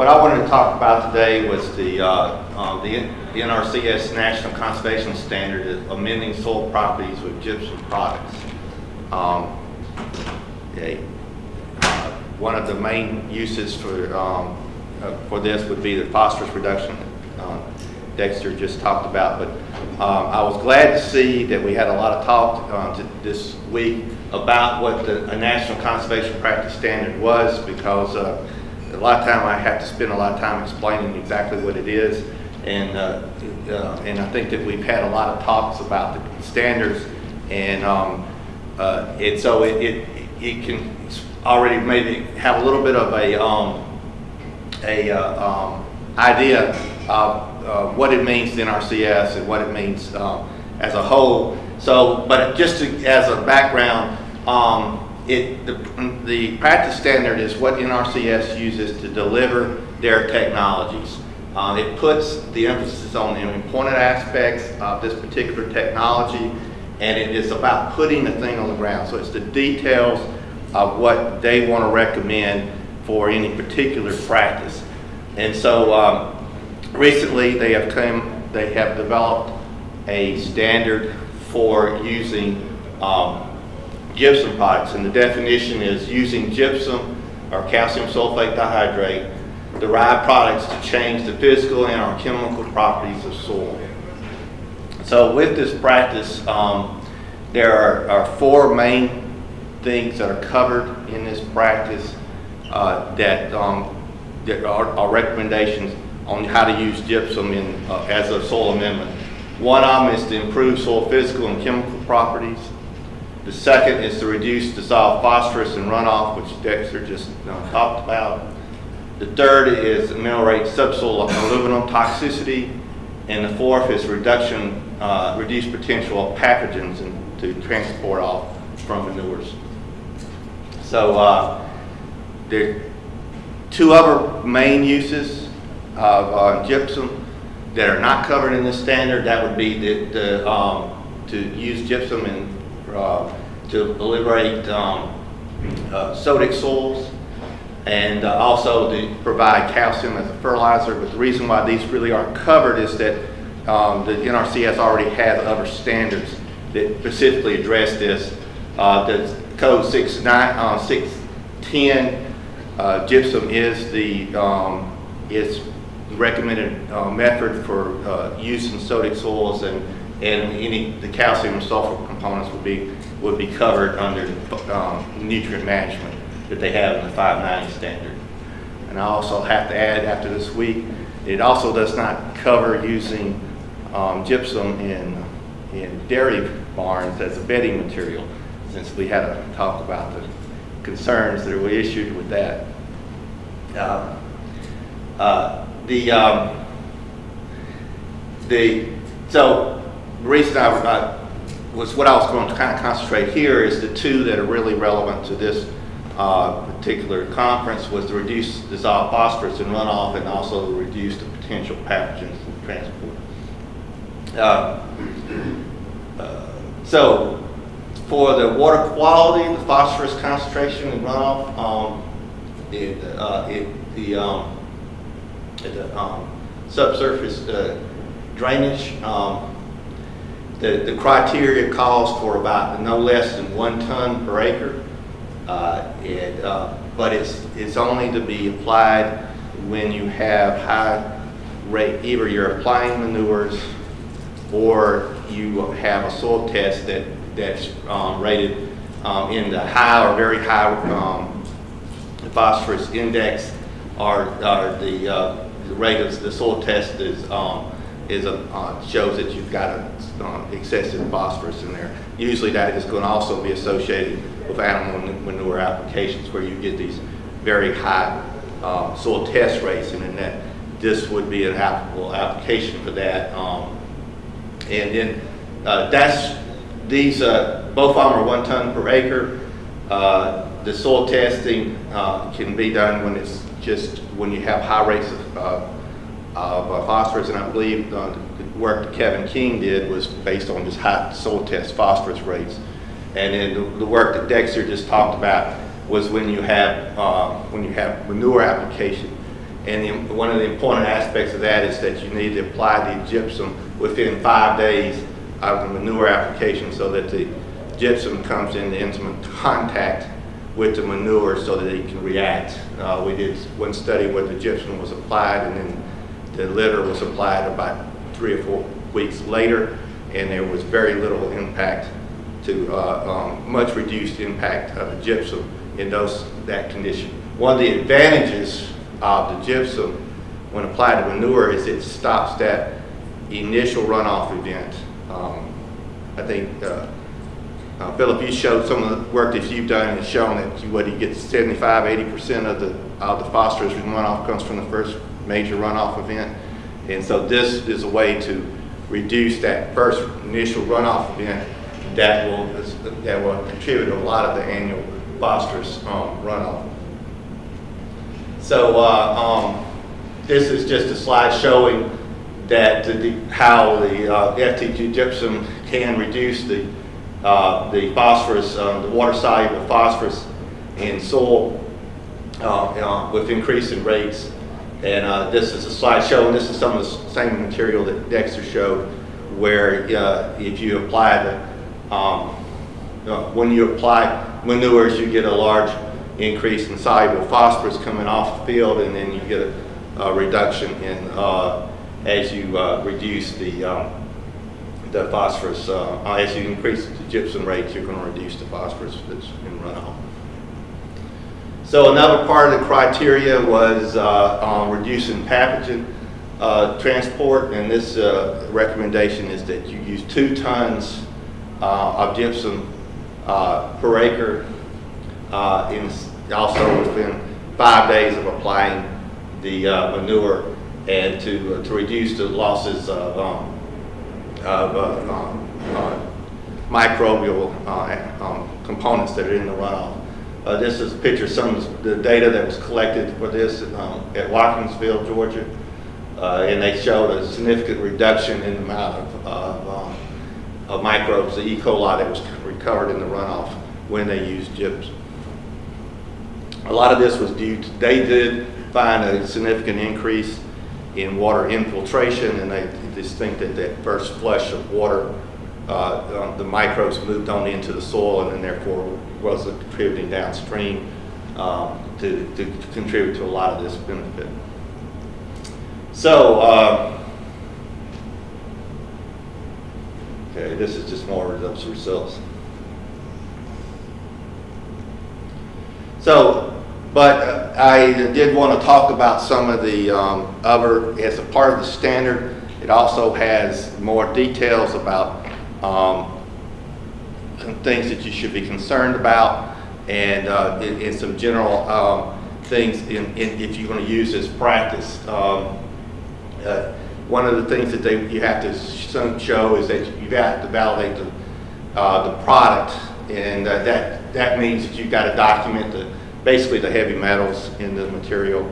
What I wanted to talk about today was the, uh, uh, the the NRCS National Conservation Standard amending soil properties with gypsum products. Um, okay, uh, One of the main uses for, um, uh, for this would be the phosphorus reduction uh, Dexter just talked about. But um, I was glad to see that we had a lot of talk uh, this week about what the a National Conservation Practice Standard was because uh, a lot of time I have to spend a lot of time explaining exactly what it is. And, uh, uh, and I think that we've had a lot of talks about the standards and, um, uh, and so it, it, it can already maybe have a little bit of a, um, a uh, um, idea of uh, what it means NRCS and what it means um, as a whole. So, but just to, as a background, um, it, the, the practice standard is what NRCS uses to deliver their technologies. Uh, it puts the emphasis on the important aspects of this particular technology, and it is about putting the thing on the ground. So it's the details of what they want to recommend for any particular practice. And so um, recently they have come, they have developed a standard for using um, gypsum products. And the definition is using gypsum or calcium sulfate dihydrate derived products to change the physical and or chemical properties of soil. So with this practice, um, there are, are four main things that are covered in this practice uh, that, um, that are, are recommendations on how to use gypsum in, uh, as a soil amendment. One of them is to improve soil physical and chemical properties. The second is to reduce dissolved phosphorus and runoff, which Dexter just uh, talked about. The third is ameliorate subsoil aluminum toxicity. And the fourth is reduction, uh, reduce potential of pathogens and to transport off from manures. So uh, there are two other main uses of uh, gypsum that are not covered in this standard. That would be the, the, um, to use gypsum in uh, to liberate um, uh, sodic soils and uh, also to provide calcium as a fertilizer. But the reason why these really aren't covered is that um, the NRCS already has other standards that specifically address this. Uh, the code 69, uh, 610 uh, gypsum is the um, is recommended uh, method for uh, use in sodic soils and and any the calcium and sulfur components would be would be covered under um, nutrient management that they have in the 590 standard. And I also have to add after this week, it also does not cover using um, gypsum in in dairy barns as a bedding material, since we had a talk about the concerns that were issued with that. Uh, uh, the um, the so the reason I, I was what I was going to kind of concentrate here is the two that are really relevant to this uh, particular conference was to reduce dissolved phosphorus and runoff and also reduce the potential pathogens in transport. Uh, uh, so for the water quality, the phosphorus concentration and runoff, um, it, uh, it, the, um, the um, subsurface uh, drainage, um, the, the criteria calls for about no less than one ton per acre. Uh, it, uh, but it's, it's only to be applied when you have high rate, either you're applying manures or you have a soil test that, that's um, rated um, in the high or very high um, phosphorus index or, or the, uh, the rate of the soil test is, um, is a, uh, shows that you've got a, uh, excessive phosphorus in there. Usually that is going to also be associated with animal manure applications where you get these very high uh, soil test rates and that this would be an applicable application for that. Um, and then uh, that's, these, uh, both of them are one ton per acre. Uh, the soil testing uh, can be done when it's just, when you have high rates of, of uh, phosphorus. And I believe uh, the work that Kevin King did was based on just high soil test phosphorus rates. And then the, work that Dexter just talked about was when you have, uh, when you have manure application And the- one of the important aspects of that is that you need to apply the gypsum within five days of the manure application so that the gypsum comes into intimate contact with the manure so that it can react. Uh, we did one study where the gypsum was applied and then the litter was applied about three or four weeks later, and there was very little impact to, uh, um, much reduced impact of the gypsum in those, that condition. One of the advantages of the gypsum when applied to manure is it stops that initial runoff event. Um, I think, uh, uh, Philip, you showed some of the work that you've done and shown that you, what you get 75, 80% of the, of the phosphorus runoff comes from the first major runoff event. And so this is a way to reduce that first initial runoff event that will, that will contribute to a lot of the annual phosphorus um, runoff. So uh, um, this is just a slide showing that the, how the uh, FGD gypsum can reduce the uh, the phosphorus, um, the water soluble phosphorus in soil uh, uh, with increasing rates. And uh, this is a slideshow, and this is some of the same material that Dexter showed, where uh, if you apply the um, uh, when you apply manures, you get a large increase in soluble phosphorus coming off the field, and then you get a, a reduction in uh, as you uh, reduce the um, the phosphorus, as you increase the gypsum rates, you're going to reduce the phosphorus that's in runoff. So another part of the criteria was uh, um, reducing pathogen uh, transport, and this uh, recommendation is that you use two tons of gypsum per acre in also within five days of applying the manure and to, to reduce the losses of um, of uh, um, uh, microbial uh, um, components that are in the runoff. Uh, this is a picture of some of the data that was collected for this um, at Watkinsville, Georgia. Uh, and they showed a significant reduction in the amount of, of, um, of microbes, the E. coli that was recovered in the runoff when they used gypsum. A lot of this was due to, they did find a significant increase in water infiltration and they just think that that first flush of water, uh, um, the microbes moved on into the soil and then therefore was contributing downstream um, to, to, contribute to a lot of this benefit. So, uh, okay, this is just more of results. So, but uh, I did want to talk about some of the um, other, as a part of the standard, it also has more details about um, things that you should be concerned about and, uh, and, and some general um, things in, in, if you're going to use this practice. Um, uh, one of the things that they, you have to show is that you have got to validate the, uh, the product and uh, that, that means that you've got to document the, basically the heavy metals in the material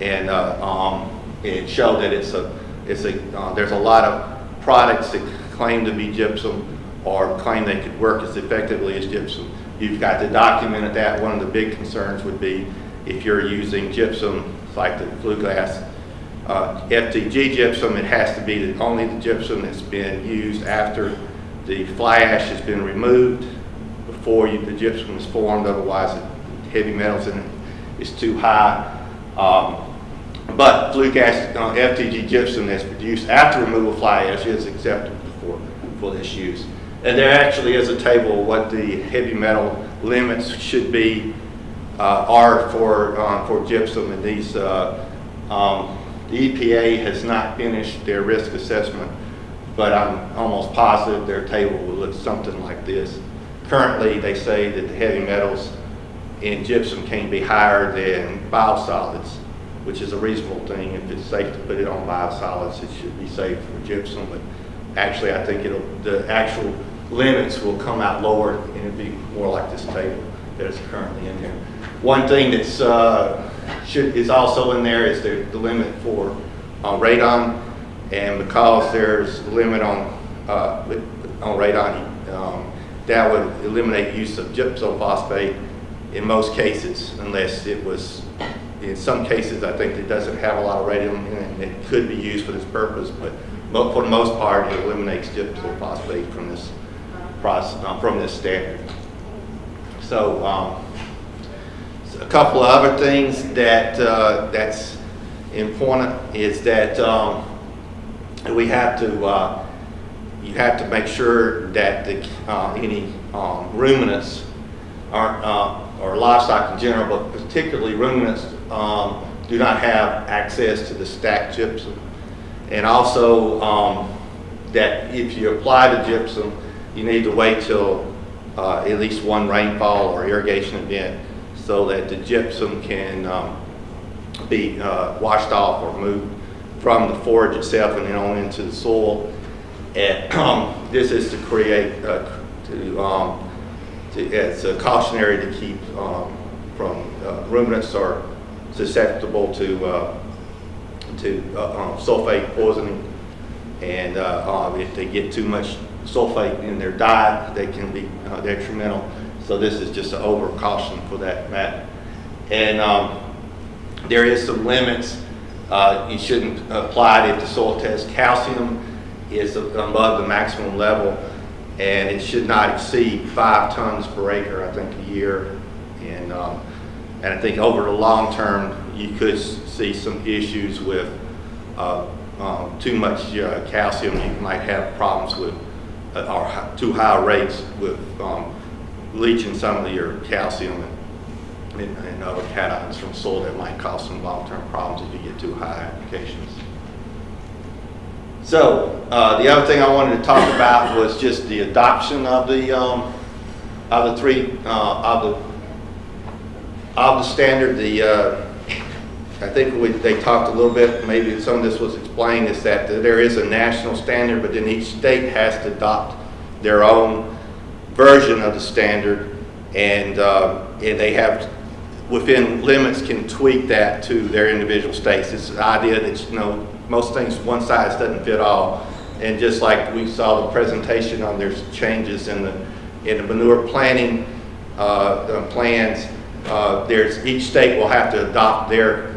and, uh, um, and show that it's a it's a, uh, there's a lot of products that claim to be gypsum or claim they could work as effectively as gypsum. You've got to document that. One of the big concerns would be if you're using gypsum like the flue gas uh, FGD gypsum, it has to be the, only the gypsum that's been used after the fly ash has been removed before you, the gypsum is formed, otherwise the heavy metals in it is too high. Um, but flue gas uh, FGD gypsum that's produced after removal of fly ash is acceptable for, this use. And there actually is a table what the heavy metal limits should be, uh, are for, uh, for gypsum and these, uh, um, the EPA has not finished their risk assessment, but I'm almost positive their table will look something like this. Currently, they say that the heavy metals in gypsum can be higher than biosolids which is a reasonable thing. If it's safe to put it on biosolids, it should be safe for gypsum. But actually, I think it'll the actual limits will come out lower, and it'll be more like this table that is currently in here. One thing that's uh, should is also in there is the, the limit for uh, radon, and because there's a limit on uh, on radon, um, that would eliminate use of gypsum phosphate in most cases, unless it was in some cases, I think it doesn't have a lot of radium in it, and it could be used for this purpose, but mo- for the most part, it eliminates gypsum phosphate from this process, uh, from this standard. So, um, so a couple of other things that, uh, that's important is that, um, we have to, uh, you have to make sure that the, uh, any, um, ruminants aren't, uh, or livestock in general, but particularly ruminants, um, do not have access to the stacked gypsum. And also, um, that if you apply the gypsum, you need to wait till, uh, at least one rainfall or irrigation event so that the gypsum can, um, be, uh, washed off or moved from the forage itself and then on into the soil. And, um, this is to create, uh, to, um, to, it's a cautionary to keep, um, from, uh, ruminants are susceptible to, uh, to uh, um, sulfate poisoning. And uh, uh, if they get too much sulfate in their diet, they can be uh, detrimental. So this is just an over caution for that matter. And um, there is some limits. Uh, You shouldn't apply it if the soil test calcium is above the maximum level. And it should not exceed five tons per acre, I think, a year. And um, and I think over the long term, you could see some issues with uh, um, too much uh, calcium. You might have problems with, uh, or too high rates with um, leaching some of your calcium and- and and other cations from soil that might cause some long-term problems if you get too high applications. So, uh, the other thing I wanted to talk about was just the adoption of the, um, of the three, uh, of the of the standard, the, uh, I think we, they talked a little bit, maybe some of this was explained, is that there is a national standard, but then each state has to adopt their own version of the standard, and, uh, and they have, within limits, can tweak that to their individual states. It's the idea that, you know, most things, one size doesn't fit all, and just like we saw the presentation on, there's changes in the, in the manure planning, uh, plans, uh, there's, each state will have to adopt their,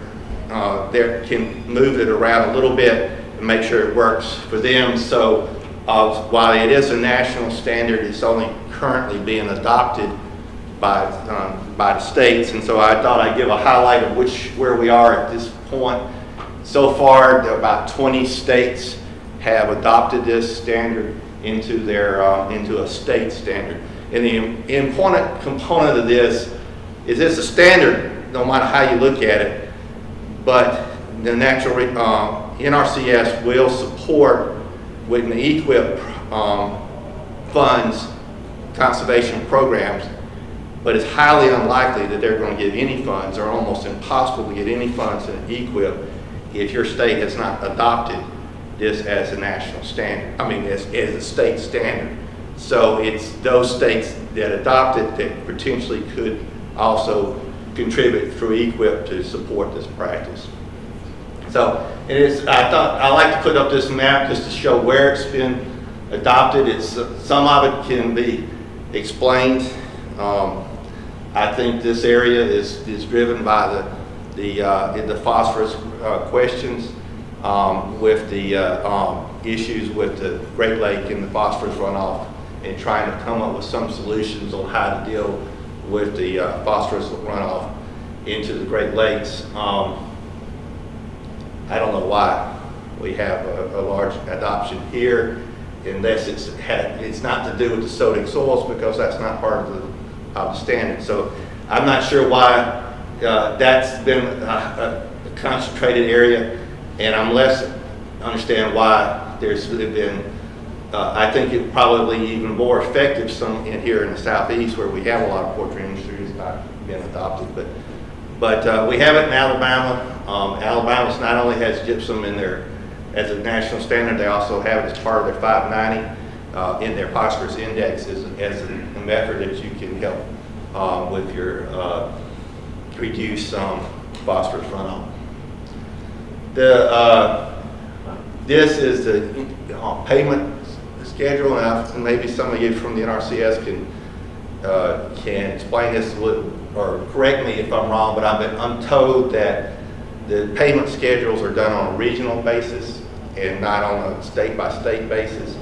uh, their, can move it around a little bit and make sure it works for them. So, uh, while it is a national standard, it's only currently being adopted by, um, by the states. And so I thought I'd give a highlight of which, where we are at this point. So far, there about 20 states have adopted this standard into their, uh, into a state standard. And the important component of this is it's a standard, no matter how you look at it, but the natural, uh, NRCS will support with the EQIP um, funds conservation programs, but it's highly unlikely that they're going to get any funds, or almost impossible to get any funds in EQIP if your state has not adopted this as a national standard, I mean, as, as a state standard. So it's those states that adopt it that potentially could also contribute through EQIP to support this practice. So it is, I thought, I like to put up this map just to show where it's been adopted. It's, some of it can be explained. Um, I think this area is, is driven by the, the, uh, the phosphorus uh, questions um, with the uh, um, issues with the Great Lake and the phosphorus runoff and trying to come up with some solutions on how to deal with the uh, phosphorus runoff into the Great Lakes. Um, I don't know why we have a, a large adoption here unless it's it's not to do with the sodic soils because that's not part of the, of the standard. So I'm not sure why uh, that's been a, a concentrated area and I'm less understand why there's been, uh, I think it probably even more effective some in here in the southeast where we have a lot of poultry industry has not been adopted, but but uh, we have it in Alabama. Um, Alabama's not only has gypsum in their, as a national standard, they also have it as part of their 590 uh, in their phosphorus index as, as a, method that you can help uh, with your, uh, reduce um, phosphorus runoff. The, uh, this is the payment schedule, and I- and maybe some of you from the NRCS can uh, can explain this, little- or correct me if I'm wrong, but been, I'm told that the payment schedules are done on a regional basis and not on a state-by-state basis.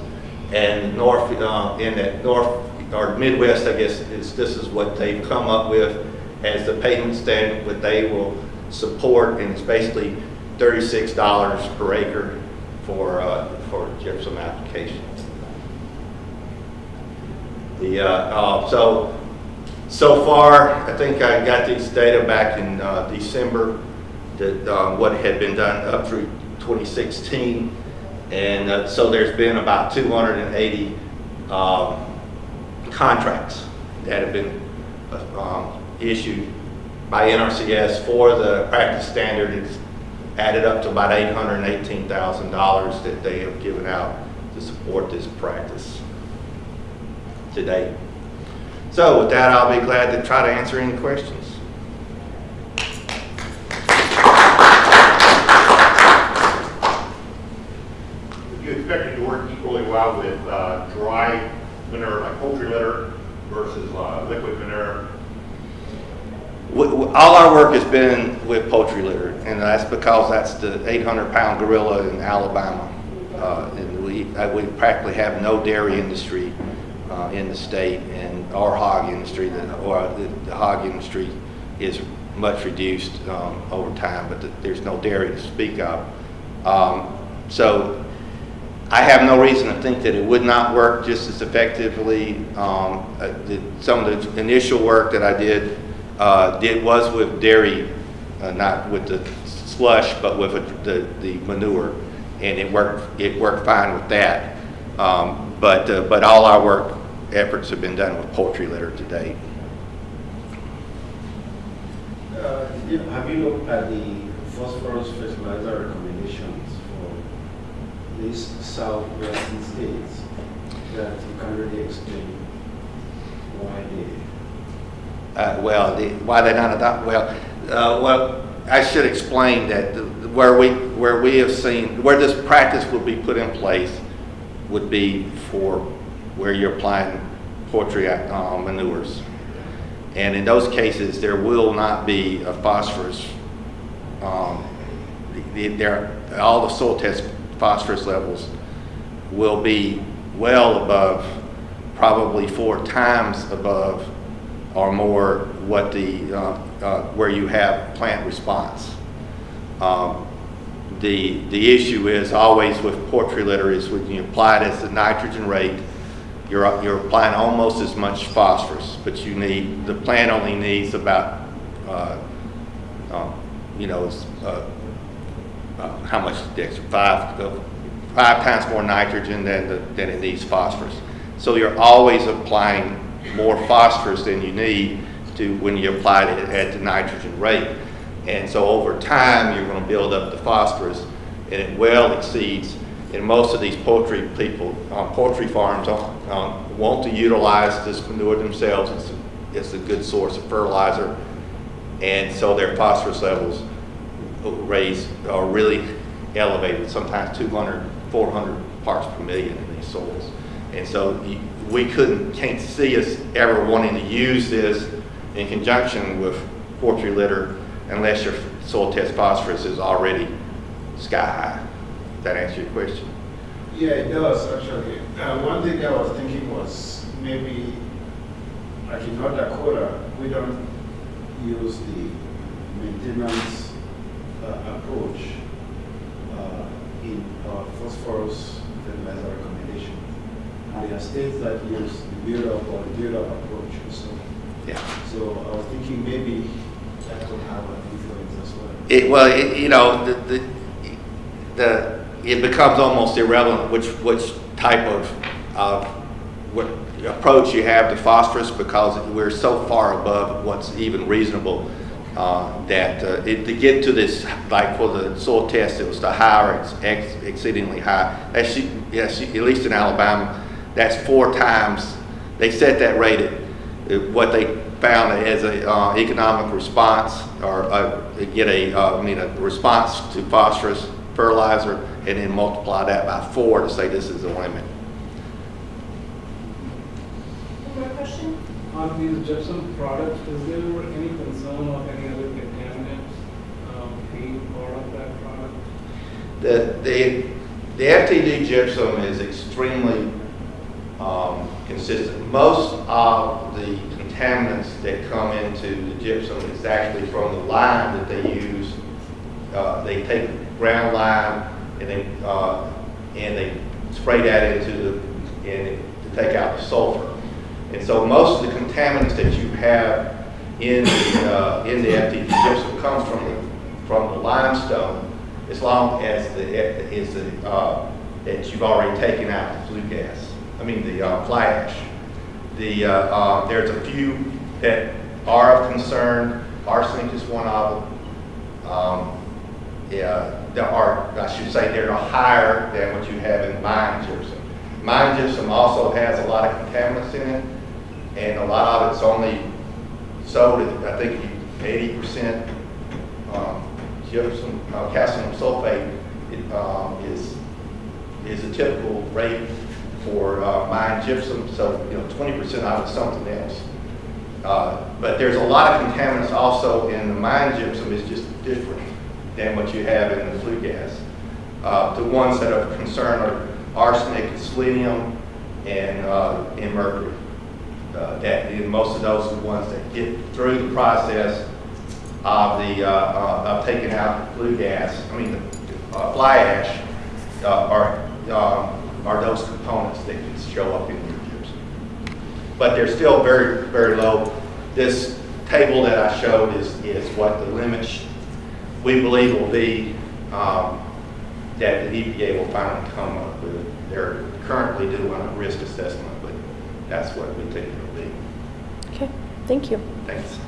And north, uh, in that north, or Midwest, I guess, is, this is what they've come up with as the payment standard, what they will support, and it's basically thirty-six dollars per acre for, uh, for gypsum application. The, uh, uh, so, so far, I think I got these data back in, uh, December, that, uh, what had been done up through 2016. And, so there's been about 280, um, contracts that have been, um, issued by NRCS for the practice standard. It's added up to about $818,000 that they have given out to support this practice today. So with that, I'll be glad to try to answer any questions. You expect it to work equally well with uh, dry manure, like poultry litter, versus uh, liquid manure? All our work has been with poultry litter, and that's because that's the 800-pound gorilla in Alabama. Uh, And we, uh, we practically have no dairy industry uh, in the state, and our hog industry, the- or the the hog industry is much reduced um, over time, but th- there's no dairy to speak of. Um, So I have no reason to think that it would not work just as effectively. Um, uh, the- Some of the initial work that I did, uh, did, was with dairy, uh, not with the slush, but with the, the manure. And it worked, it worked fine with that. Um, But, uh, but all our work efforts have been done with poultry litter to date. Uh, Have you looked at the phosphorus fertilizer recommendations for these southwestern states that you can really explain why they, Uh, Well, the- why they not adopt, well, uh, well, I should explain that the- where we, where we have seen, where this practice would be put in place would be for where you're applying poultry uh, manures. And in those cases, there will not be a phosphorus, um, the- the- there, all the soil test phosphorus levels will be well above, probably four times above or more what the, uh, uh, where you have plant response. Um, The, the issue is always with poultry litter is when you apply it as the nitrogen rate, you're, you're applying almost as much phosphorus, but you need, the plant only needs about, uh, um, you know, uh, uh, how much, Dexter? Five, uh, five times more nitrogen than, the- than it needs phosphorus. So you're always applying more phosphorus than you need to, when you apply it at the nitrogen rate. And so over time, you're gonna build up the phosphorus, and it well exceeds, and most of these poultry people, um, poultry farms, um, want to utilize this manure themselves. It's, it's a good source of fertilizer, and so their phosphorus levels raise are really elevated, sometimes 200, 400 parts per million in these soils. And so we couldn't, can't see us ever wanting to use this in conjunction with poultry litter unless your soil test phosphorus is already sky high. That answer your question? yeah, it does actually. Uh, one thing I was thinking was maybe, like in North Dakota, we don't use the maintenance uh, approach uh, in our phosphorus fertilizer recommendation. And there are states that use the build-up or the build-up approach. So, Yeah. so I was thinking maybe that could have an influence as well. It, well, it, you know, the, the, the, it becomes almost irrelevant which, which type of, what approach you have to phosphorus because we're so far above what's even reasonable, uh, that, uh, it, to get to this, like for the soil test, it was the high or ex- ex- exceedingly high. That's, yes, at least in Alabama, that's four times, they set that rate at, uh, what they found as a uh, economic response or uh, get a, uh, I mean, a response to phosphorus fertilizer and then multiply that by four to say this is the limit. One more question? On these gypsum products, is there any concern of any other contaminants um, being part of that product? The, the, the FGD gypsum is extremely um, consistent. Most of the contaminants that come into the gypsum is actually from the lime that they use. Uh, They take ground lime and they, uh, and they spray that into the, to take out the sulfur. And so most of the contaminants that you have in the, uh, in the FGD gypsum comes from the, from the limestone, as long as the, is the, uh, that you've already taken out the flue gas, I mean, the, uh, fly ash. The, uh, uh, there's a few that are of concern, arsenic is one of them. Um, yeah, there are, I should say, they're higher than what you have in mine gypsum. Mine gypsum also has a lot of contaminants in it, and a lot of it's only sold at, I think, eighty percent um, gypsum, uh, calcium sulfate it, um, is, is a typical rate for uh, mine gypsum, so, you know, twenty percent out of something else. Uh, But there's a lot of contaminants also in the mine gypsum it's just different than what you have in the flue gas. Uh, The ones that are concern are arsenic, selenium, and, uh, and mercury. Uh, That, and most of those are the ones that get through the process of the, uh, uh, of taking out the flue gas, I mean, the uh, fly ash, are, um, are those components that can show up in your gypsum. But they're still very, very low. This table that I showed is, is what the limits we believe will be, um, that the EPA will finally come up with. They're currently doing a risk assessment, but that's what we think it'll be. Okay, thank you. Thanks.